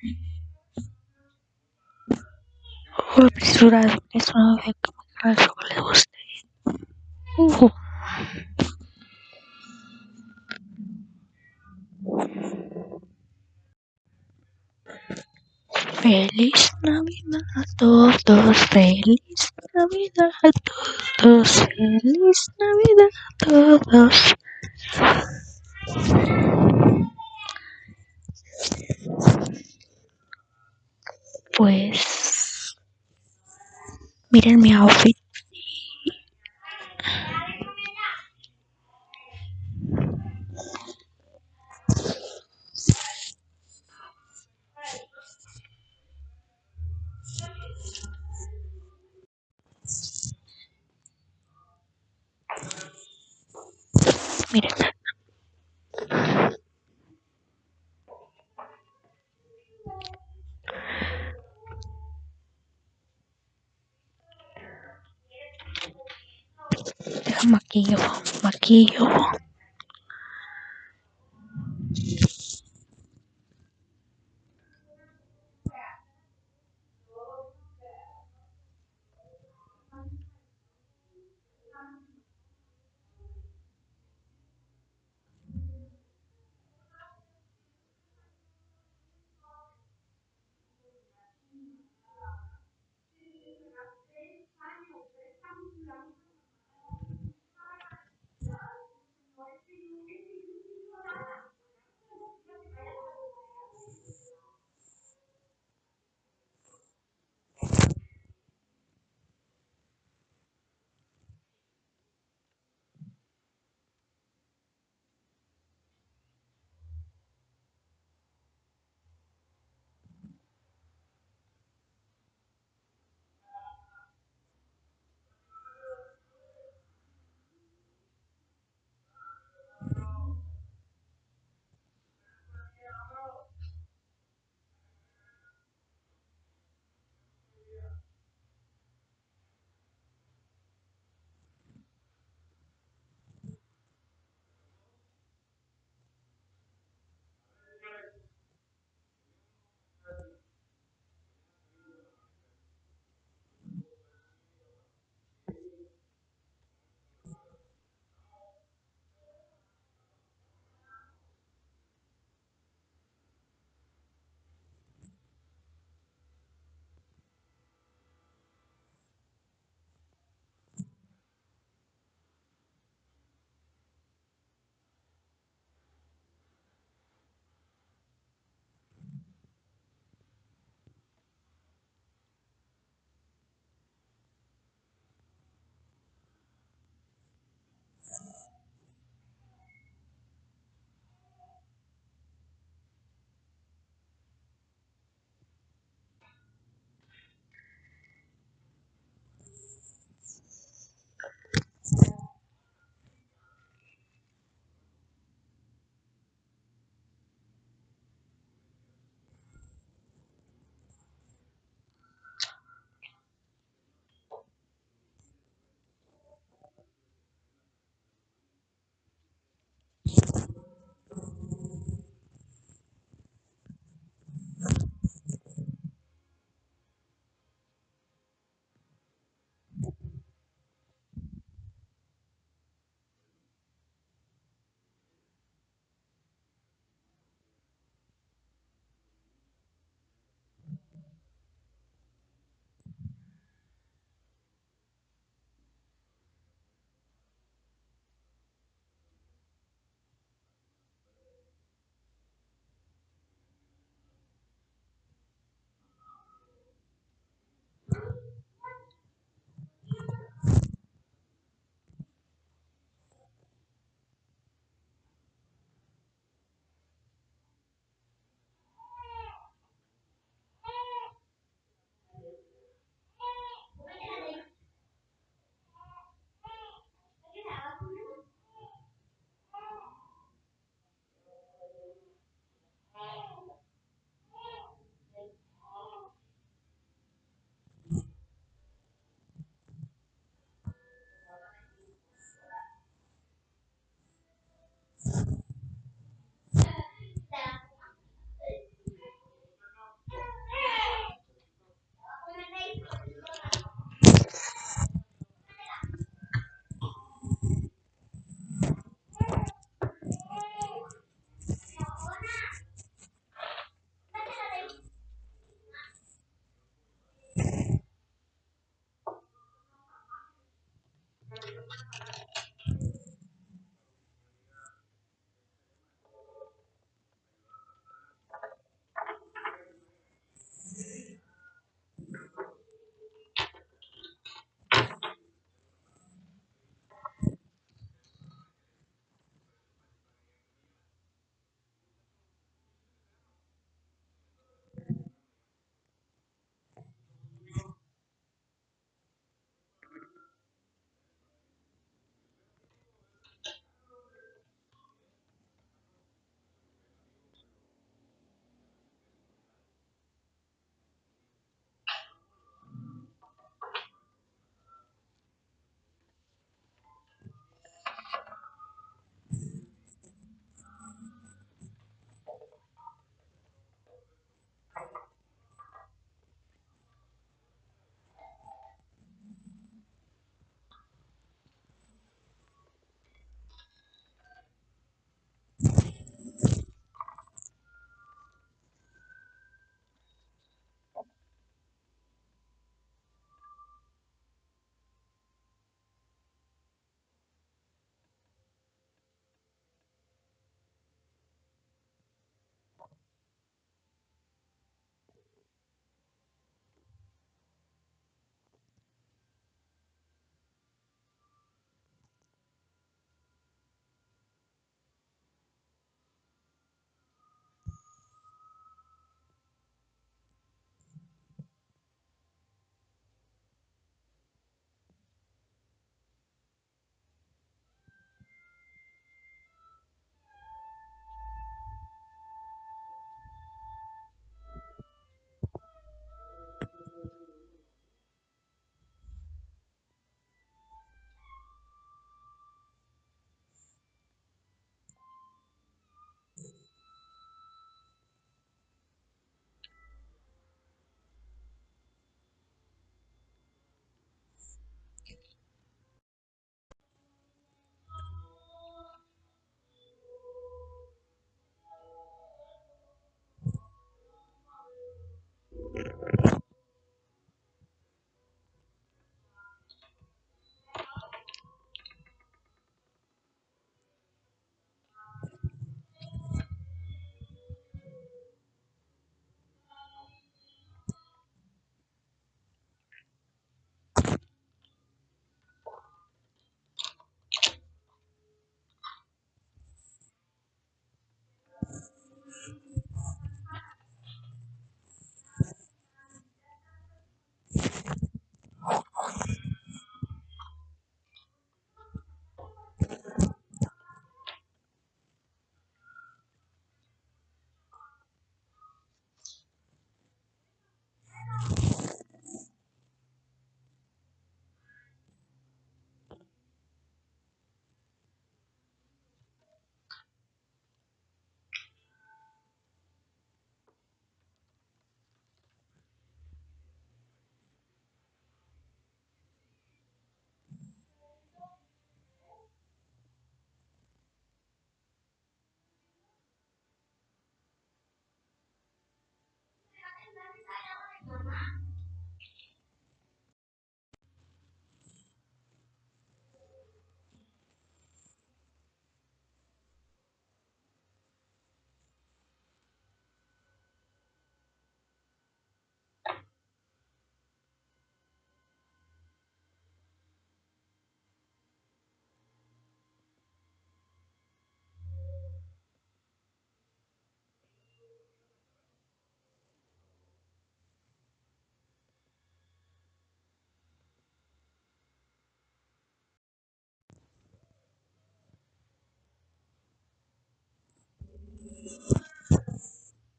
Voy a apresurar eso no ve que me caso que le guste. Uh. Feliz Navidad a todos, feliz Navidad a todos, feliz Navidad a todos. Pues miren mi outfit. Makiyo, Makiyo.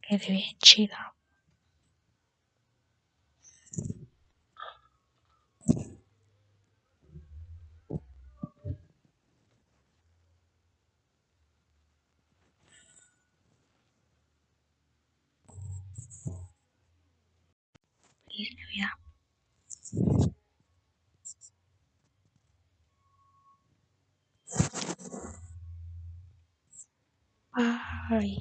Quede bien chida. Feliz Navidad. Bye.